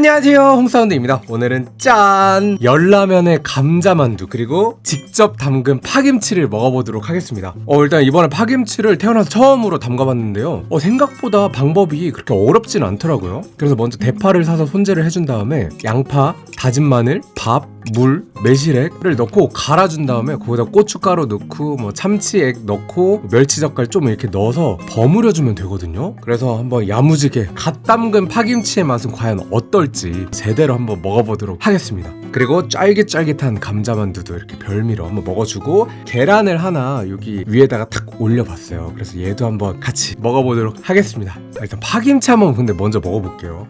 안녕하세요 홍사운드입니다. 오늘은 짠! 열라면에 감자만두 그리고 직접 담근 파김치를 먹어보도록 하겠습니다. 어 일단 이번에 파김치를 태어나서 처음으로 담가봤는데요. 어 생각보다 방법이 그렇게 어렵진 않더라고요. 그래서 먼저 대파를 사서 손질을 해준 다음에 양파, 다진 마늘, 밥, 물, 매실액을 넣고 갈아준 다음에 거기다 고춧가루 넣고 뭐 참치액 넣고 멸치 젓갈 좀 이렇게 넣어서 버무려주면 되거든요. 그래서 한번 야무지게 갓 담근 파김치의 맛은 과연 어떨지 제대로 한번 먹어보도록 하겠습니다. 그리고 쫄깃쫄깃한 감자만두도 이렇게 별미로 한번 먹어주고 계란을 하나 여기 위에다가 탁 올려봤어요. 그래서 얘도 한번 같이 먹어보도록 하겠습니다. 일단 파김치 한번 근데 먼저 먹어볼게요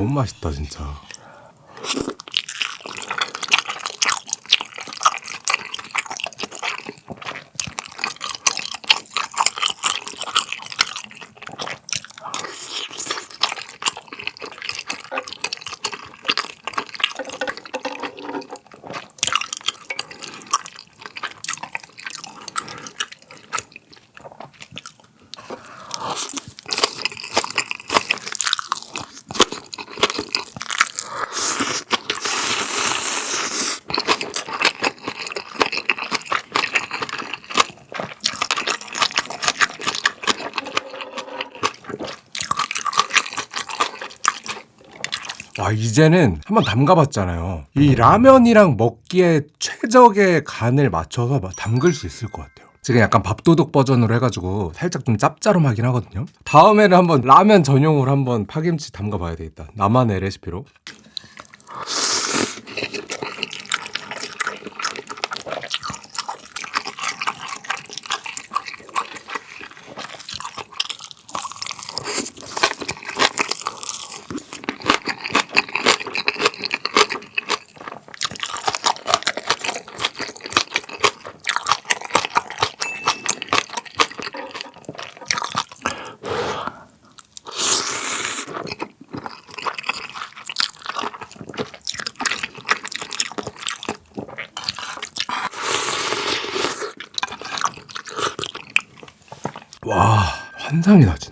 너무 맛있다 진짜 와 이제는 한번 담가봤잖아요. 이 라면이랑 먹기에 최적의 간을 맞춰서 막 담글 수 있을 것 같아요. 지금 약간 밥도둑 버전으로 해가지고 살짝 좀 짭짤하긴 하거든요. 다음에는 한번 라면 전용으로 한번 파김치 담가봐야 되겠다. 나만의 레시피로 와 환상이다 진짜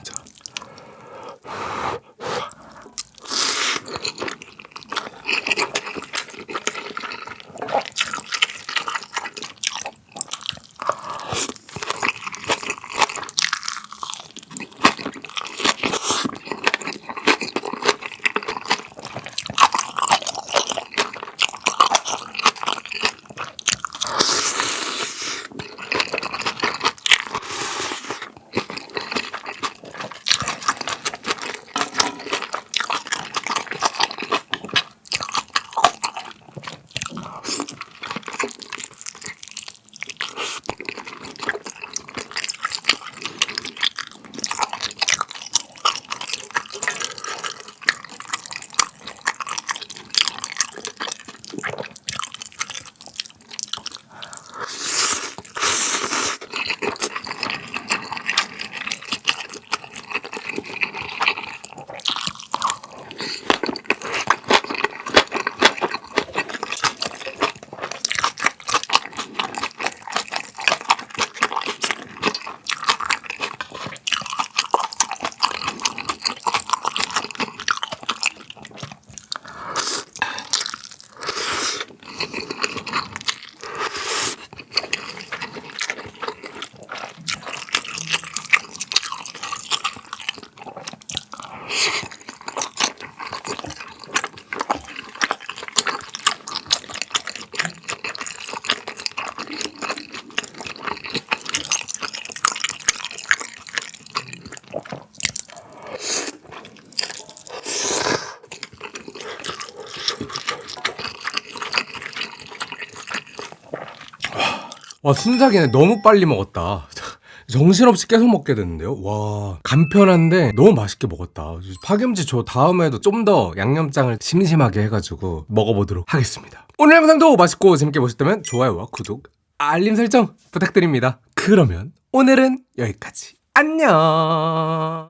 와 순삭이네. 너무 빨리 먹었다. 정신없이 계속 먹게 됐는데요? 와 간편한데 너무 맛있게 먹었다. 파김치 저 다음에도 좀 더 양념장을 심심하게 해가지고 먹어보도록 하겠습니다. 오늘 영상도 맛있고 재밌게 보셨다면 좋아요와 구독 알림 설정 부탁드립니다. 그러면 오늘은 여기까지. 안녕